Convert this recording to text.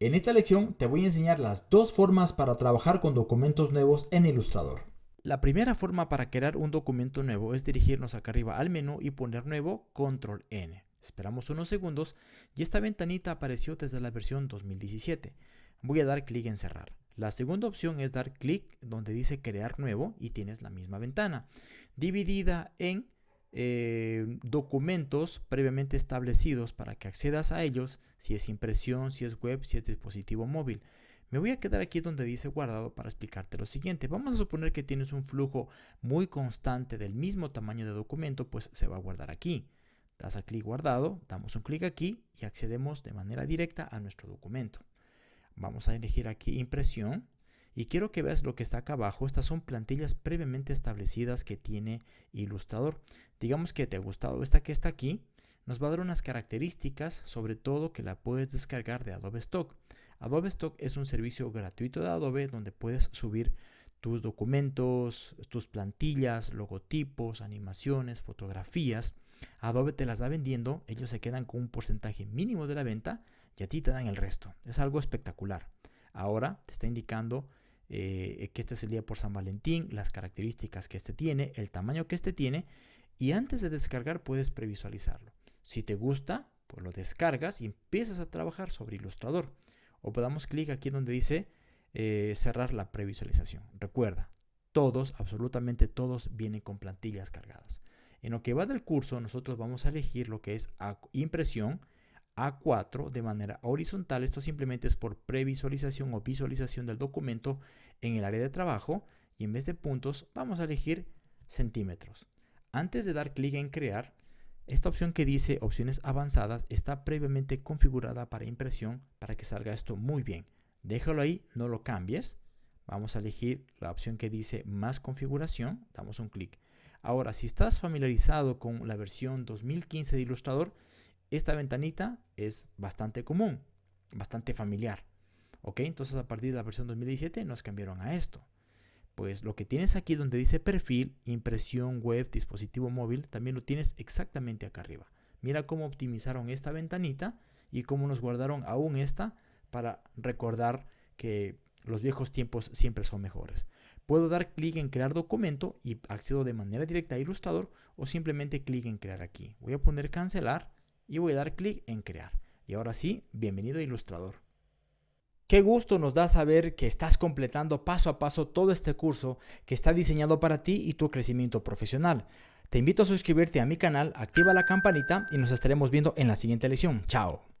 En esta lección te voy a enseñar las dos formas para trabajar con documentos nuevos en Illustrator. La primera forma para crear un documento nuevo es dirigirnos acá arriba al menú y poner nuevo, control N. Esperamos unos segundos y esta ventanita apareció desde la versión 2017. Voy a dar clic en cerrar. La segunda opción es dar clic donde dice crear nuevo y tienes la misma ventana, dividida en eh, documentos previamente establecidos para que accedas a ellos, si es impresión, si es web, si es dispositivo móvil. Me voy a quedar aquí donde dice guardado para explicarte lo siguiente. Vamos a suponer que tienes un flujo muy constante del mismo tamaño de documento, pues se va a guardar aquí. Das a clic guardado, damos un clic aquí y accedemos de manera directa a nuestro documento. Vamos a elegir aquí impresión y quiero que veas lo que está acá abajo. Estas son plantillas previamente establecidas que tiene Illustrator. Digamos que te ha gustado esta que está aquí. Nos va a dar unas características, sobre todo que la puedes descargar de Adobe Stock. Adobe Stock es un servicio gratuito de Adobe donde puedes subir tus documentos, tus plantillas, logotipos, animaciones, fotografías. Adobe te las da vendiendo, ellos se quedan con un porcentaje mínimo de la venta y a ti te dan el resto. Es algo espectacular. Ahora te está indicando eh, que este es el día por San Valentín, las características que este tiene, el tamaño que este tiene y antes de descargar puedes previsualizarlo. Si te gusta, pues lo descargas y empiezas a trabajar sobre Illustrator. O damos clic aquí donde dice eh, cerrar la previsualización. Recuerda, todos, absolutamente todos vienen con plantillas cargadas. En lo que va del curso, nosotros vamos a elegir lo que es impresión, a4 de manera horizontal. Esto simplemente es por previsualización o visualización del documento en el área de trabajo y en vez de puntos vamos a elegir centímetros. Antes de dar clic en crear, esta opción que dice opciones avanzadas está previamente configurada para impresión para que salga esto muy bien. Déjalo ahí, no lo cambies. Vamos a elegir la opción que dice más configuración, damos un clic. Ahora, si estás familiarizado con la versión 2015 de Illustrator, esta ventanita es bastante común, bastante familiar. ¿Ok? Entonces a partir de la versión 2017 nos cambiaron a esto. Pues lo que tienes aquí donde dice perfil, impresión, web, dispositivo móvil, también lo tienes exactamente acá arriba. Mira cómo optimizaron esta ventanita y cómo nos guardaron aún esta para recordar que los viejos tiempos siempre son mejores. Puedo dar clic en crear documento y accedo de manera directa a Illustrator o simplemente clic en crear aquí. Voy a poner cancelar y voy a dar clic en crear. Y ahora sí, bienvenido a Illustrator. Qué gusto nos da saber que estás completando paso a paso todo este curso que está diseñado para ti y tu crecimiento profesional. Te invito a suscribirte a mi canal, activa la campanita y nos estaremos viendo en la siguiente lección. Chao.